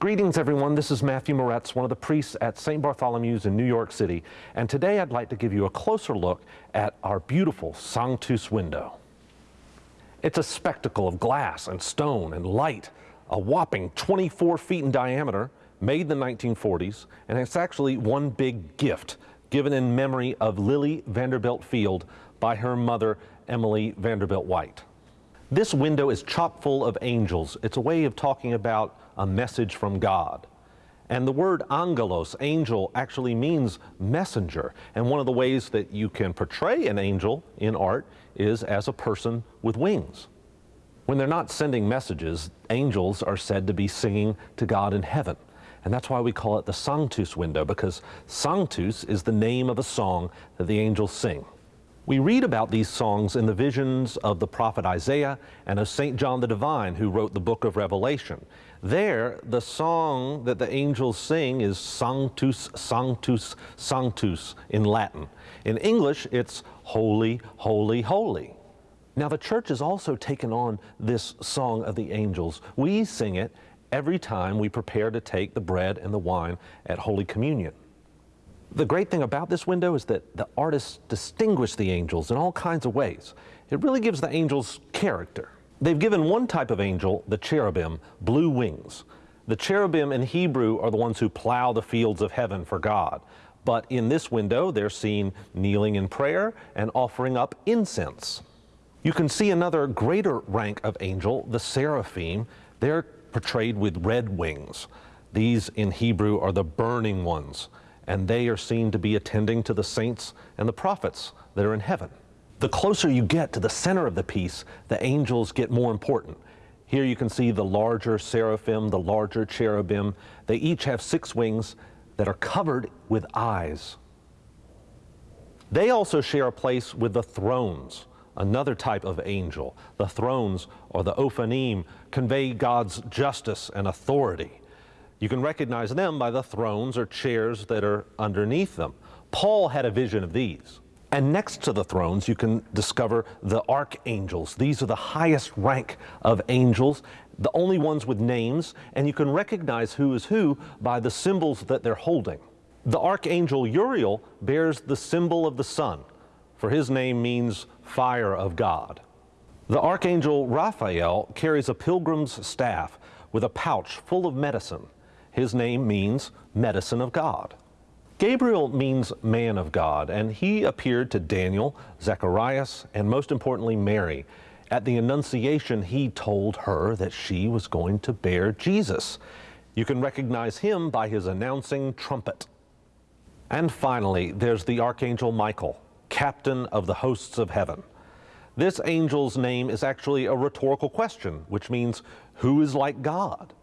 Greetings, everyone. This is Matthew Moretz, one of the priests at St. Bartholomew's in New York City. And today I'd like to give you a closer look at our beautiful Sanctus window. It's a spectacle of glass and stone and light, a whopping 24 feet in diameter, made in the 1940s, and it's actually one big gift given in memory of Lila Vanderbilt Field by her mother, Emily Vanderbilt White. This window is chock full of angels. It's a way of talking about a message from God. And the word angelos, angel, actually means messenger. And one of the ways that you can portray an angel in art is as a person with wings. When they're not sending messages, angels are said to be singing to God in heaven. And that's why we call it the Sanctus window, because Sanctus is the name of a song that the angels sing. We read about these songs in the visions of the prophet Isaiah and of St. John the Divine, who wrote the book of Revelation. There, the song that the angels sing is Sanctus, Sanctus, Sanctus in Latin. In English, it's Holy, Holy, Holy. Now, the church has also taken on this song of the angels. We sing it every time we prepare to take the bread and the wine at Holy Communion. The great thing about this window is that the artists distinguish the angels in all kinds of ways. It really gives the angels character. They've given one type of angel, the cherubim, blue wings. The cherubim in Hebrew are the ones who plow the fields of heaven for God. But in this window, they're seen kneeling in prayer and offering up incense. You can see another greater rank of angel, the seraphim. They're portrayed with red wings. These in Hebrew are the burning ones and they are seen to be attending to the saints and the prophets that are in heaven. The closer you get to the center of the piece, the angels get more important. Here you can see the larger seraphim, the larger cherubim. They each have six wings that are covered with eyes. They also share a place with the thrones, another type of angel. The thrones, or the ophanim, convey God's justice and authority. You can recognize them by the thrones or chairs that are underneath them. Paul had a vision of these. And next to the thrones, you can discover the archangels. These are the highest rank of angels, the only ones with names, and you can recognize who is who by the symbols that they're holding. The archangel Uriel bears the symbol of the sun, for his name means fire of God. The archangel Raphael carries a pilgrim's staff with a pouch full of medicine. His name means medicine of God. Gabriel means man of God, and he appeared to Daniel, Zacharias, and most importantly, Mary. At the Annunciation, he told her that she was going to bear Jesus. You can recognize him by his announcing trumpet. And finally, there's the Archangel Michael, captain of the hosts of heaven. This angel's name is actually a rhetorical question, which means, who is like God?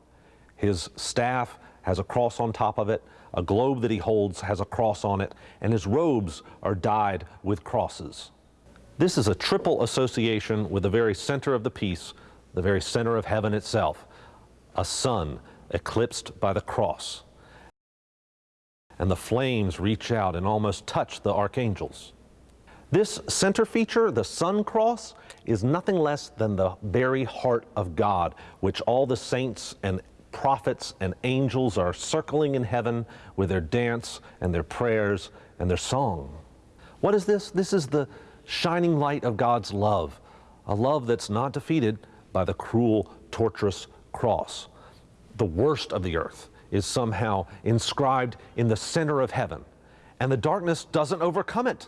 His staff has a cross on top of it. A globe that he holds has a cross on it, and his robes are dyed with crosses. This is a triple association with the very center of the piece, the very center of heaven itself, a sun eclipsed by the cross. And the flames reach out and almost touch the archangels. This center feature, the sun cross, is nothing less than the very heart of God, which all the saints and prophets and angels are circling in heaven with their dance and their prayers and their song. What is this? This is the shining light of God's love, a love that's not defeated by the cruel, torturous cross. The worst of the earth is somehow inscribed in the center of heaven, and the darkness doesn't overcome it.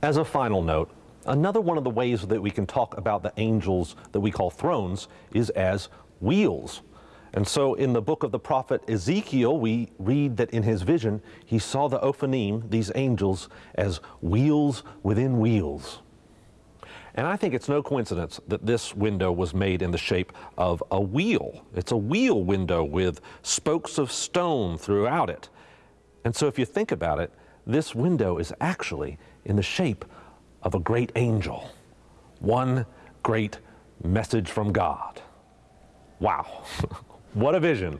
As a final note, another one of the ways that we can talk about the angels that we call thrones is as wheels. And so in the book of the prophet Ezekiel, we read that in his vision, he saw the Ophanim, these angels, as wheels within wheels. And I think it's no coincidence that this window was made in the shape of a wheel. It's a wheel window with spokes of stone throughout it. And so if you think about it, this window is actually in the shape of a great angel. One great message from God. Wow. What a vision.